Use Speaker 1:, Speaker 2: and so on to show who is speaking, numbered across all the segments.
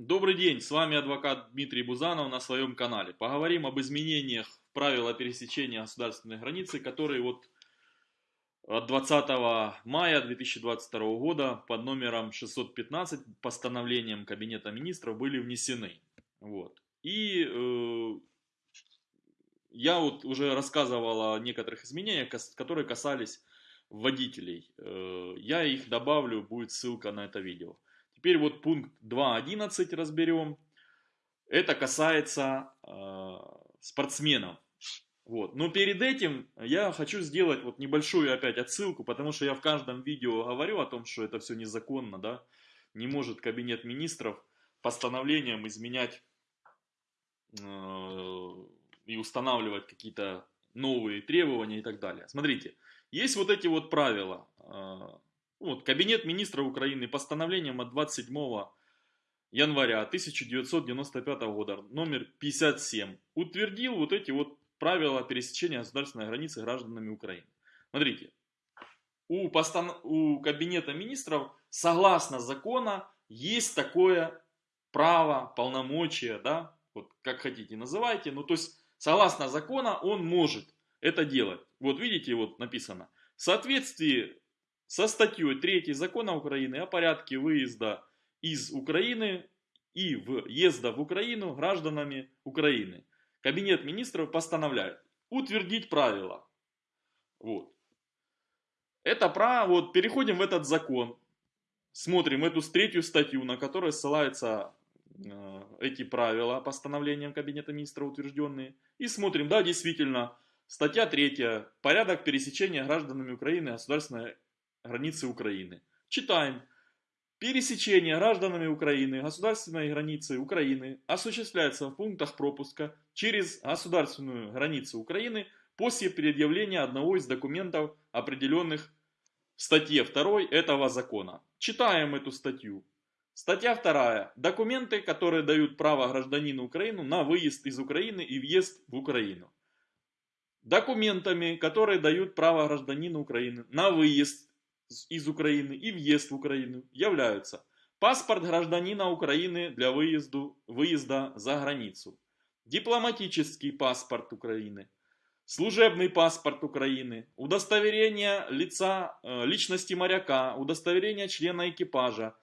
Speaker 1: Добрый день, с вами адвокат Дмитрий Бузанов на своем канале. Поговорим об изменениях правила пересечения государственной границы, которые вот от 20 мая 2022 года под номером 615 постановлением Кабинета Министров были внесены. Вот. И э, я вот уже рассказывал о некоторых изменениях, которые касались водителей. Э, я их добавлю, будет ссылка на это видео. Теперь вот пункт 2.11 разберем. Это касается э, спортсменов. Вот. Но перед этим я хочу сделать вот небольшую опять отсылку, потому что я в каждом видео говорю о том, что это все незаконно, да. Не может кабинет министров постановлением изменять э, и устанавливать какие-то новые требования и так далее. Смотрите, есть вот эти вот правила. Вот, Кабинет министров Украины постановлением от 27 января 1995 года, номер 57, утвердил вот эти вот правила пересечения государственной границы гражданами Украины. Смотрите, у, постан... у Кабинета министров, согласно закона, есть такое право, полномочия, да, вот как хотите называйте, ну то есть согласно закона он может это делать. Вот видите, вот написано, в соответствии со статьей 3 закона Украины о порядке выезда из Украины и въезда в Украину гражданами Украины. Кабинет министров постановляет утвердить правила. Вот. Это право, вот переходим в этот закон, смотрим эту третью статью, на которой ссылаются э, эти правила постановлением Кабинета министров утвержденные, и смотрим, да, действительно, статья 3, порядок пересечения гражданами Украины государственной границы Украины. Читаем. Пересечение гражданами Украины государственной границы Украины осуществляется в пунктах пропуска через государственную границу Украины после предъявления одного из документов, определенных в статье 2 этого закона. Читаем эту статью. Статья 2. Документы, которые дают право гражданину Украины на выезд из Украины и въезд в Украину. Документами, которые дают право гражданину Украины на выезд из Украины и въезд в Украину являются паспорт гражданина Украины для выезду, выезда за границу, дипломатический паспорт Украины, служебный паспорт Украины, удостоверение лица, э, личности моряка, удостоверение члена экипажа,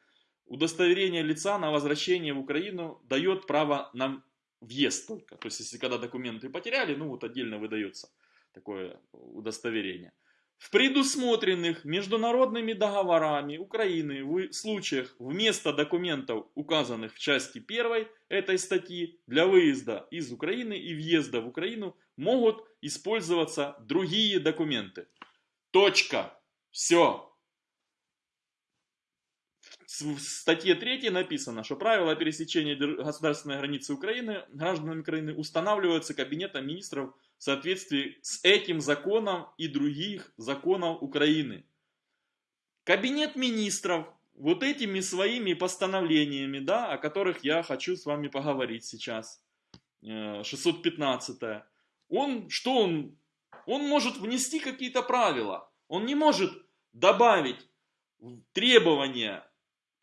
Speaker 1: удостоверение лица на возвращение в Украину дает право на въезд только. То есть, если когда документы потеряли, ну вот отдельно выдается такое удостоверение. В предусмотренных международными договорами Украины в случаях вместо документов, указанных в части 1 этой статьи, для выезда из Украины и въезда в Украину могут использоваться другие документы. Точка. Все. В статье 3 написано, что правила пересечения государственной границы Украины гражданами Украины устанавливаются Кабинетом министров в соответствии с этим законом и других законов Украины. Кабинет министров вот этими своими постановлениями, да, о которых я хочу с вами поговорить сейчас, 615 э, он, что он, он может внести какие-то правила, он не может добавить требования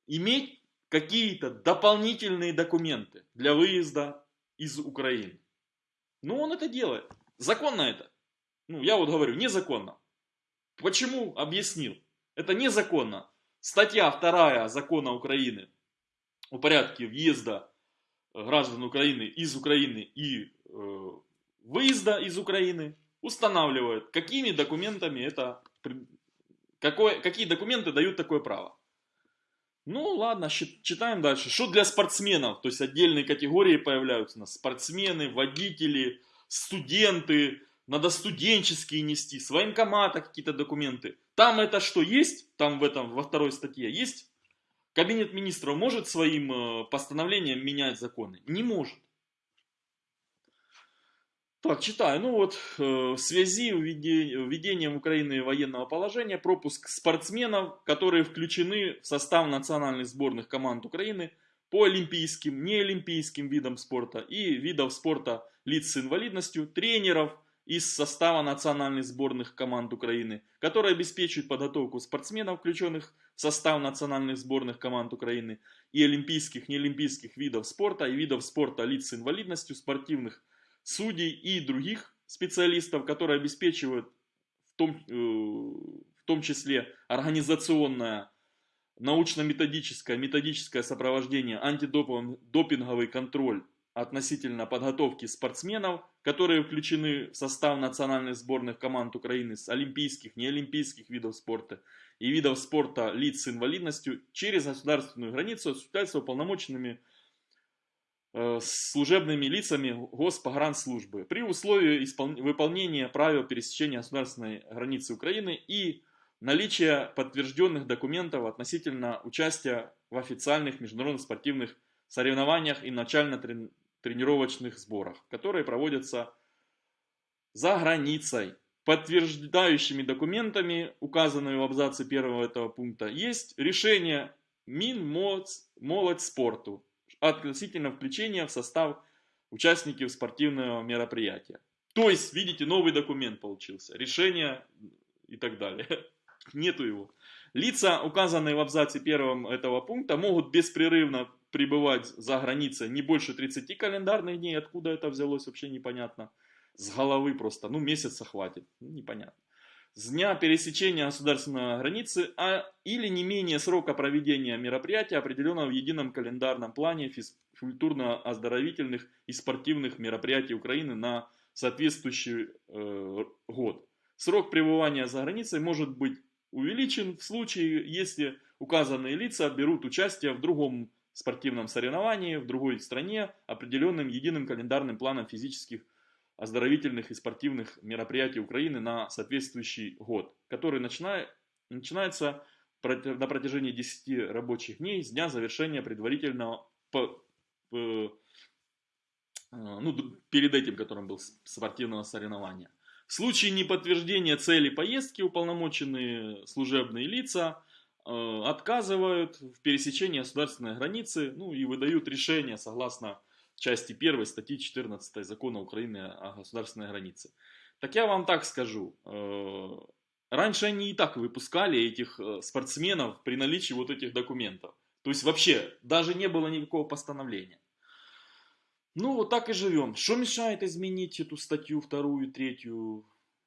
Speaker 1: иметь какие-то дополнительные документы для выезда из Украины. Но он это делает. Законно это? Ну, я вот говорю, незаконно. Почему? Объяснил. Это незаконно. Статья 2 закона Украины о порядке въезда граждан Украины из Украины и э, выезда из Украины устанавливает, какими документами это, какое, какие документы дают такое право. Ну ладно, читаем дальше. Что для спортсменов? То есть отдельные категории появляются у нас. Спортсмены, водители, студенты, надо студенческие нести, с военкомата какие-то документы. Там это что есть? Там в этом, во второй статье есть? Кабинет министров может своим э, постановлением менять законы? Не может. Так, читаю. Ну вот, э, в связи с введением Украины военного положения, пропуск спортсменов, которые включены в состав национальных сборных команд Украины по олимпийским, неолимпийским видам спорта и видов спорта лиц с инвалидностью, тренеров, из состава национальных сборных команд Украины, которые обеспечивают подготовку спортсменов, включенных в состав национальных сборных команд Украины, и олимпийских, неолимпийских видов спорта, и видов спорта лиц с инвалидностью, спортивных судей и других специалистов, которые обеспечивают в том, э, в том числе организационное, научно-методическое, методическое сопровождение, антидопинговый контроль относительно подготовки спортсменов, которые включены в состав национальных сборных команд Украины с олимпийских, неолимпийских видов спорта и видов спорта лиц с инвалидностью через государственную границу осуществляются уполномоченными э, служебными лицами Госпогранслужбы. При условии выполнения правил пересечения государственной границы Украины и наличия подтвержденных документов относительно участия в официальных международных спортивных соревнованиях и начально тренировочных сборах, которые проводятся за границей. Подтверждающими документами, указанными в абзаце первого этого пункта, есть решение Минмолодь спорту относительно включения в состав участников спортивного мероприятия. То есть, видите, новый документ получился, решение и так далее. Нету его. Лица, указанные в абзаце первом этого пункта, могут беспрерывно пребывать за границей не больше 30 календарных дней. Откуда это взялось, вообще непонятно. С головы просто, ну месяца хватит, ну, непонятно. С дня пересечения государственной границы, а или не менее срока проведения мероприятия, определенного в едином календарном плане физкультурно-оздоровительных и спортивных мероприятий Украины на соответствующий э, год. Срок пребывания за границей может быть увеличен в случае, если указанные лица берут участие в другом спортивном соревновании в другой стране определенным единым календарным планом физических, оздоровительных и спортивных мероприятий Украины на соответствующий год, который начинает, начинается на протяжении 10 рабочих дней с дня завершения предварительного по, по, ну, перед этим, которым был спортивного соревнования. В случае неподтверждения цели поездки уполномоченные служебные лица Э, отказывают в пересечении государственной границы, ну и выдают решение согласно части 1 статьи 14 закона Украины о государственной границе. Так я вам так скажу, э, раньше они и так выпускали этих э, спортсменов при наличии вот этих документов. То есть вообще даже не было никакого постановления. Ну вот так и живем. Что мешает изменить эту статью вторую, третью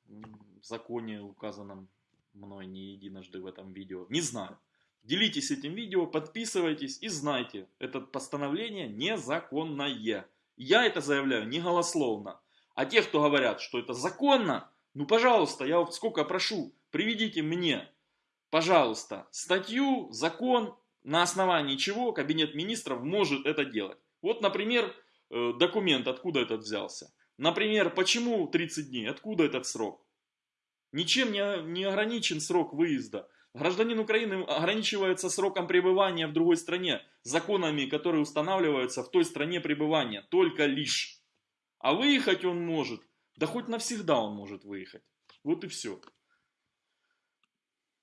Speaker 1: в законе указанном мной не единожды в этом видео. Не знаю. Делитесь этим видео, подписывайтесь и знайте, это постановление незаконное. Я это заявляю не голословно. А те, кто говорят, что это законно, ну пожалуйста, я сколько прошу, приведите мне, пожалуйста, статью, закон, на основании чего Кабинет Министров может это делать. Вот, например, документ, откуда этот взялся. Например, почему 30 дней, откуда этот срок. Ничем не, не ограничен срок выезда. Гражданин Украины ограничивается сроком пребывания в другой стране, законами, которые устанавливаются в той стране пребывания, только лишь. А выехать он может, да хоть навсегда он может выехать. Вот и все.